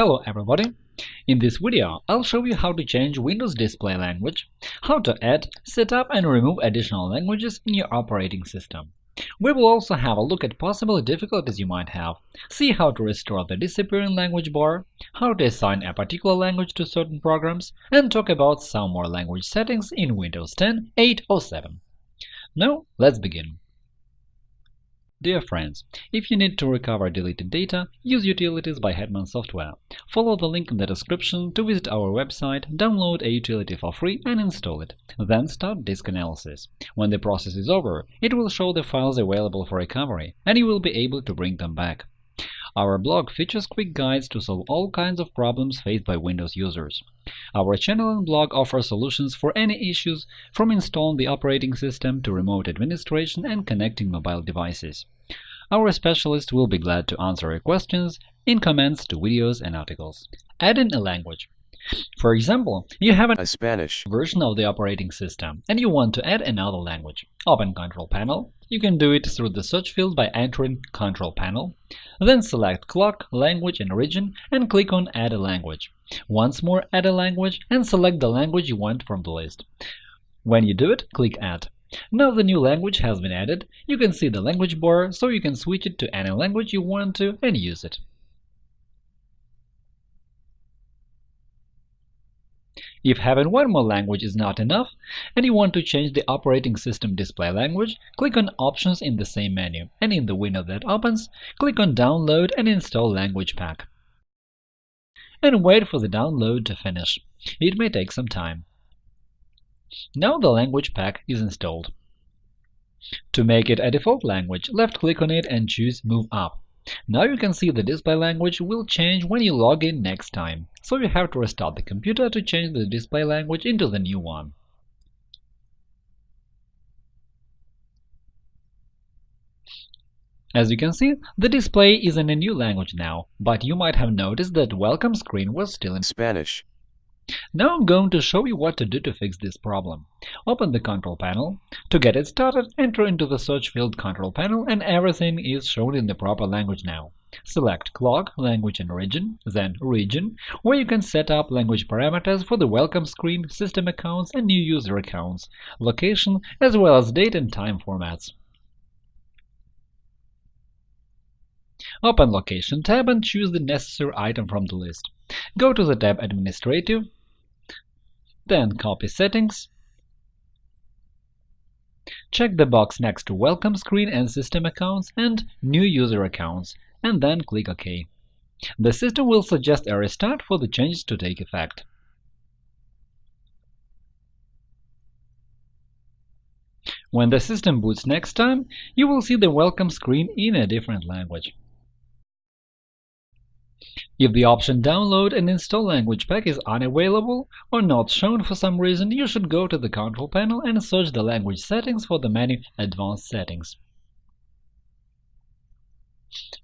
Hello everybody! In this video, I'll show you how to change Windows display language, how to add, set up and remove additional languages in your operating system. We will also have a look at possible difficulties you might have, see how to restore the disappearing language bar, how to assign a particular language to certain programs, and talk about some more language settings in Windows 10, 8 or 7. Now, let's begin. Dear friends, if you need to recover deleted data, use Utilities by Hetman Software. Follow the link in the description to visit our website, download a utility for free and install it. Then start disk analysis. When the process is over, it will show the files available for recovery, and you will be able to bring them back. Our blog features quick guides to solve all kinds of problems faced by Windows users. Our channel and blog offer solutions for any issues, from installing the operating system to remote administration and connecting mobile devices. Our specialists will be glad to answer your questions in comments to videos and articles. Adding a language for example, you have a Spanish version of the operating system and you want to add another language. Open Control Panel. You can do it through the search field by entering Control Panel. Then select Clock, Language and Region and click on Add a language. Once more add a language and select the language you want from the list. When you do it, click Add. Now the new language has been added, you can see the language bar, so you can switch it to any language you want to and use it. If having one more language is not enough, and you want to change the operating system display language, click on Options in the same menu, and in the window that opens, click on Download and install Language Pack. And wait for the download to finish. It may take some time. Now the language pack is installed. To make it a default language, left-click on it and choose Move Up. Now you can see the display language will change when you log in next time, so you have to restart the computer to change the display language into the new one. As you can see, the display is in a new language now, but you might have noticed that welcome screen was still in Spanish. Now I'm going to show you what to do to fix this problem. Open the Control Panel. To get it started, enter into the search field Control Panel and everything is shown in the proper language now. Select Clock, Language and Region, then Region, where you can set up language parameters for the welcome screen, system accounts and new user accounts, location, as well as date and time formats. Open Location tab and choose the necessary item from the list. Go to the tab Administrative, then copy Settings, check the box next to Welcome Screen and System Accounts and New User Accounts, and then click OK. The system will suggest a restart for the changes to take effect. When the system boots next time, you will see the welcome screen in a different language. If the option Download and install language pack is unavailable or not shown for some reason, you should go to the Control panel and search the language settings for the menu Advanced settings.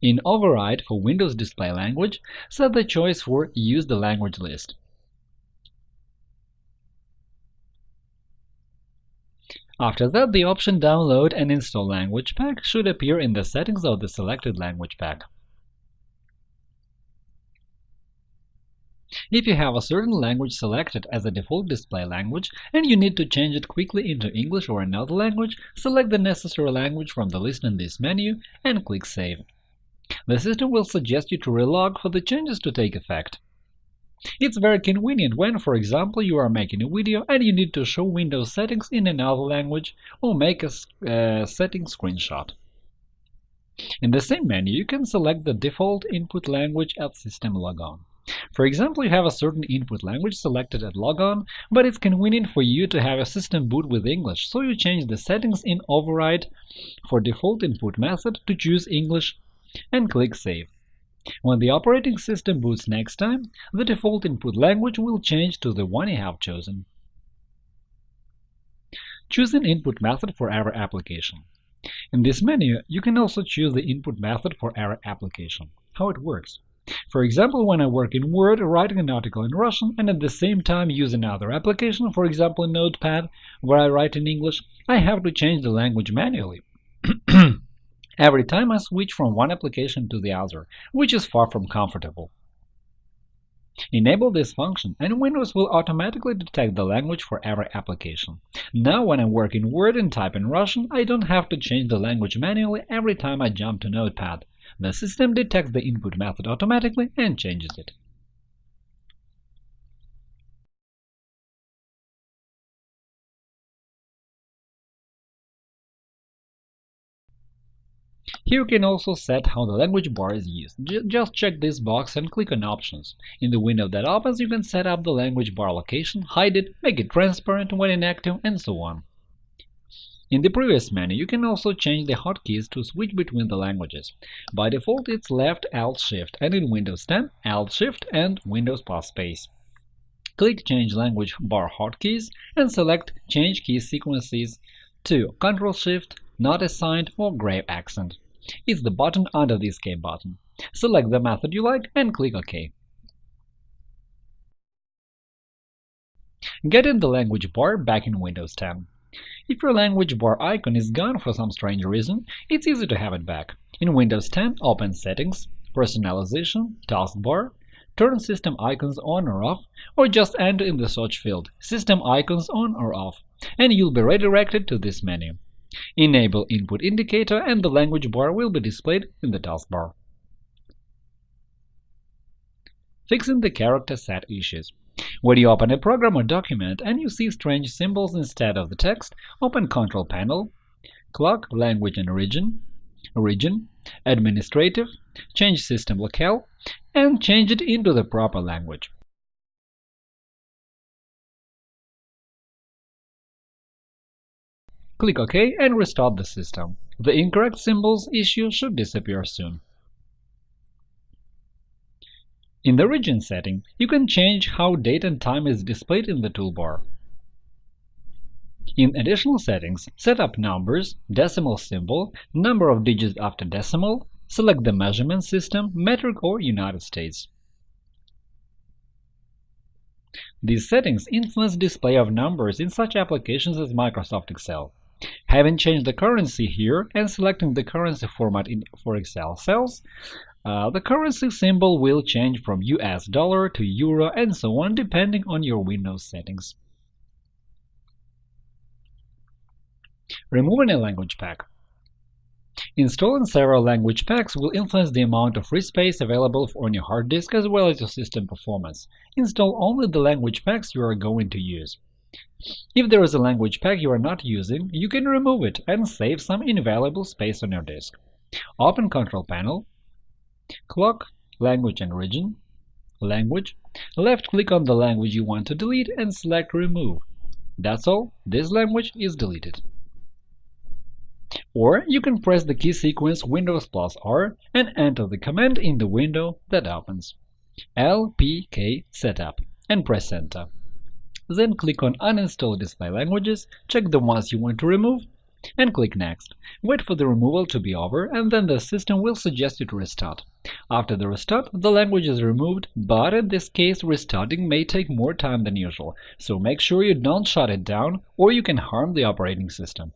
In Override for Windows Display Language, set the choice for Use the language list. After that, the option Download and install language pack should appear in the settings of the selected language pack. If you have a certain language selected as a default display language and you need to change it quickly into English or another language, select the necessary language from the list in this menu and click Save. The system will suggest you to relog for the changes to take effect. It's very convenient when, for example, you are making a video and you need to show Windows settings in another language or make a uh, setting screenshot. In the same menu, you can select the default input language at System Logon. For example, you have a certain input language selected at logon, but it's convenient for you to have a system boot with English, so you change the settings in Override for default input method to choose English and click Save. When the operating system boots next time, the default input language will change to the one you have chosen. Choose an input method for every application. In this menu, you can also choose the input method for every application. How it works for example, when I work in Word, writing an article in Russian, and at the same time use another application, for example Notepad, where I write in English, I have to change the language manually every time I switch from one application to the other, which is far from comfortable. Enable this function, and Windows will automatically detect the language for every application. Now when I work in Word and type in Russian, I don't have to change the language manually every time I jump to Notepad. The system detects the input method automatically and changes it. Here you can also set how the language bar is used. J just check this box and click on Options. In the window that opens, you can set up the language bar location, hide it, make it transparent when inactive, and so on. In the previous menu, you can also change the hotkeys to switch between the languages. By default, it's Left Alt Shift, and in Windows 10, Alt Shift and Windows plus space. Click Change Language bar hotkeys and select Change key sequences to Ctrl Shift, Not Assigned, or Grave Accent. It's the button under the Escape button. Select the method you like and click OK. Get in the language bar back in Windows 10. If your language bar icon is gone for some strange reason, it's easy to have it back. In Windows 10, open Settings, Personalization, Taskbar, turn System icons on or off, or just enter in the search field System icons on or off, and you'll be redirected to this menu. Enable Input Indicator and the language bar will be displayed in the taskbar. Fixing the character set issues. When you open a program or document and you see strange symbols instead of the text, open Control Panel, Clock, Language and Region, Region, Administrative, change System Locale, and change it into the proper language. Click OK and restart the system. The incorrect symbols issue should disappear soon. In the region setting, you can change how date and time is displayed in the toolbar. In additional settings, set up numbers, decimal symbol, number of digits after decimal, select the measurement system, metric or United States. These settings influence display of numbers in such applications as Microsoft Excel. Having changed the currency here and selecting the currency format in, for Excel cells, uh, the currency symbol will change from US dollar to euro and so on depending on your Windows settings. Removing a language pack Installing several language packs will influence the amount of free space available on your hard disk as well as your system performance. Install only the language packs you are going to use. If there is a language pack you are not using, you can remove it and save some invaluable space on your disk. Open Control Panel, Clock, Language and Region, Language, left-click on the language you want to delete and select Remove. That's all, this language is deleted. Or you can press the key sequence Windows plus R and enter the command in the window that opens lpk setup and press Enter. Then click on Uninstall display languages, check the ones you want to remove, and click Next. Wait for the removal to be over, and then the system will suggest you to restart. After the restart, the language is removed, but in this case restarting may take more time than usual, so make sure you don't shut it down or you can harm the operating system.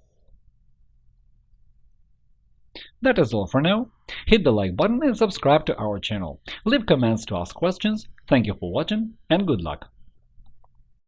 That is all for now. Hit the like button and subscribe to our channel. Leave comments to ask questions. Thank you for watching, and good luck!